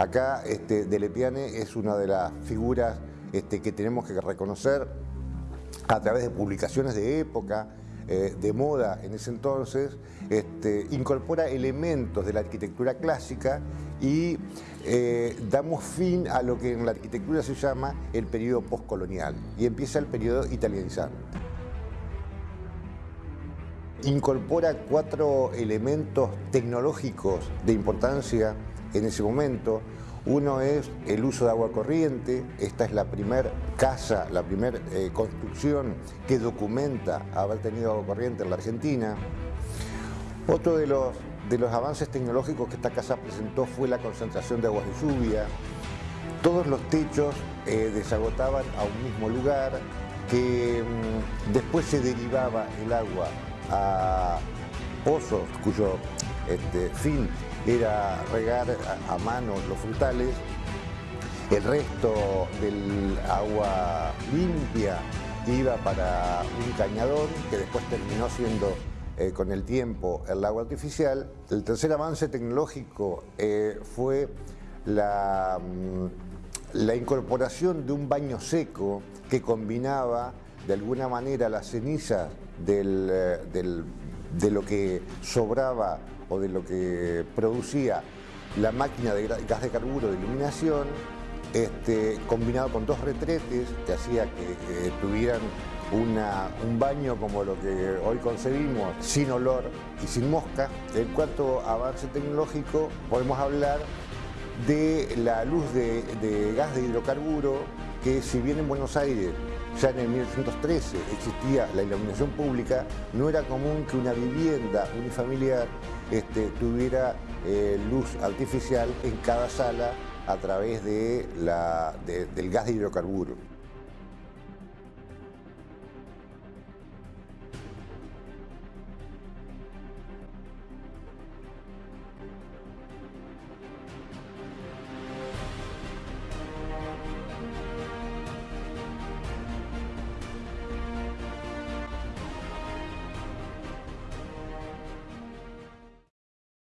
Acá este, Delepiane es una de las figuras este, que tenemos que reconocer a través de publicaciones de época, eh, de moda en ese entonces, este, incorpora elementos de la arquitectura clásica y eh, damos fin a lo que en la arquitectura se llama el periodo postcolonial y empieza el periodo italianizante. Incorpora cuatro elementos tecnológicos de importancia en ese momento, uno es el uso de agua corriente, esta es la primera casa, la primera eh, construcción que documenta haber tenido agua corriente en la Argentina. Otro de los, de los avances tecnológicos que esta casa presentó fue la concentración de aguas de lluvia. Todos los techos eh, desagotaban a un mismo lugar, que mm, después se derivaba el agua a pozos cuyo este, fin era regar a, mano los frutales, el resto del agua limpia iba para un cañadón que después terminó siendo eh, con el tiempo el agua artificial. El tercer avance tecnológico eh, fue la, mm, la incorporación de un baño seco que combinaba de alguna manera las cenizas eh, de lo que sobraba o de lo que producía la máquina de gas de carburo de iluminación, este, combinado con dos retretes que hacía que tuvieran un baño como lo que hoy concebimos, sin olor y sin mosca. El cuarto avance tecnológico podemos hablar de la luz de gas de hidrocarburo que si bien en Buenos Aires ya en el 1913 existía la iluminación pública, no era común que una vivienda unifamiliar este, tuviera eh, luz artificial en cada sala a través de del gas de hidrocarburo.